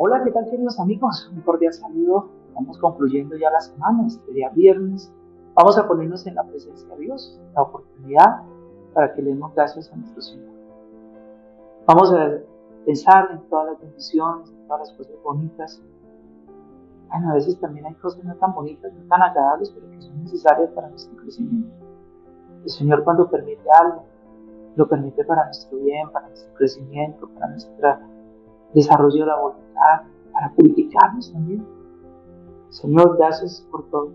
Hola, ¿qué tal queridos amigos? Un cordial saludo. Vamos concluyendo ya la semana, este día viernes. Vamos a ponernos en la presencia de Dios, la oportunidad para que le demos gracias a nuestro Señor. Vamos a pensar en todas las bendiciones, en todas las cosas bonitas. Bueno, a veces también hay cosas no tan bonitas, no tan agradables, pero que son necesarias para nuestro crecimiento. El Señor cuando permite algo, lo permite para nuestro bien, para nuestro crecimiento, para nuestro desarrollo de voluntad, para purificarnos también. Señor, gracias por todo.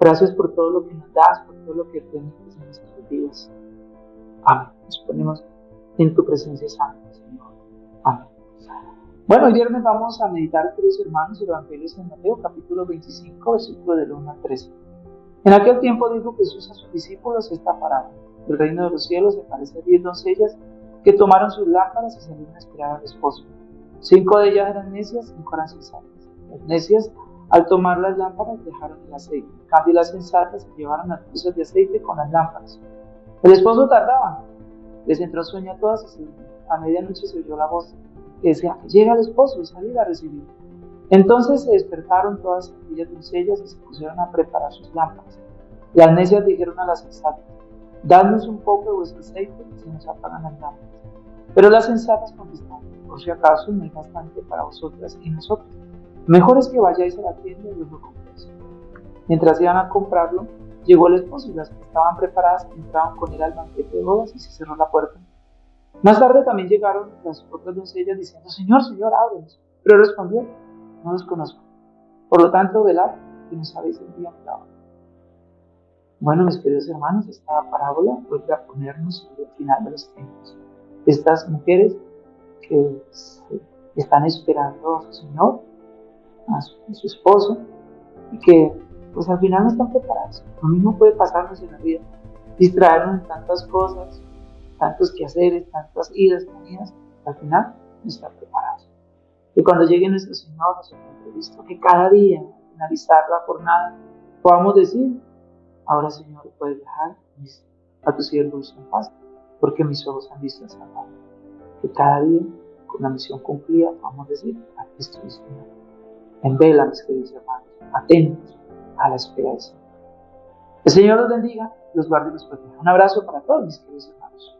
Gracias por todo lo que nos das, por todo lo que permites en nuestras vidas. Amén. Nos ponemos en tu presencia santa, Señor. Amén. Bueno, el viernes vamos a meditar, queridos hermanos, el Evangelio de Mateo, capítulo 25, versículo del 1 al 13. En aquel tiempo dijo Jesús a sus discípulos esta parábola. El reino de los cielos se parece a diez doncellas que tomaron sus lámparas y salieron a esperar al esposo. Cinco de ellas eran necias, cinco eran sensatas. Las necias, al tomar las lámparas, dejaron el aceite. En cambio, las sensatas se llevaron las cruces de aceite con las lámparas. El esposo tardaba. Les entró sueño a todas y a medianoche se oyó la voz que decía, llega el esposo y a recibir. Entonces se despertaron todas aquellas doncellas y se pusieron a preparar sus lámparas. Las necias dijeron a las sensatas, dadnos un poco de vuestro aceite y se nos apagan las lámparas. Pero las sensatas contestaron, por si acaso no hay bastante para vosotras y nosotros. Mejor es que vayáis a la tienda y os lo compréis. Mientras iban a comprarlo, llegó el esposo y las que estaban preparadas entraron con él al banquete de bodas y se cerró la puerta. Más tarde también llegaron las otras doncellas diciendo, Señor, Señor, ábrenos. Pero respondió, no los conozco. Por lo tanto, velad y no sabéis el día ni la. Bueno, mis queridos hermanos, esta parábola vuelve a ponernos en el final de los tiempos estas mujeres que están esperando a su Señor, a su, esposo, y que pues al final no están preparados. Lo mismo puede pasarnos en la vida, distraernos en tantas cosas, tantos quehaceres, tantas idas, venidas, al final no están preparados. Y cuando llegue nuestro Señor, nuestro previsto que cada día, finalizar la jornada, podamos decir, ahora Señor, puedes dejar a tus siervos en paz porque mis ojos han visto a Salvador. Que cada día, con la misión cumplida, vamos a decir, a Cristo el Señor. En vela, mis queridos hermanos, atentos a la esperanza. El Señor los bendiga, los guarde y los proteja. Un abrazo para todos mis queridos hermanos.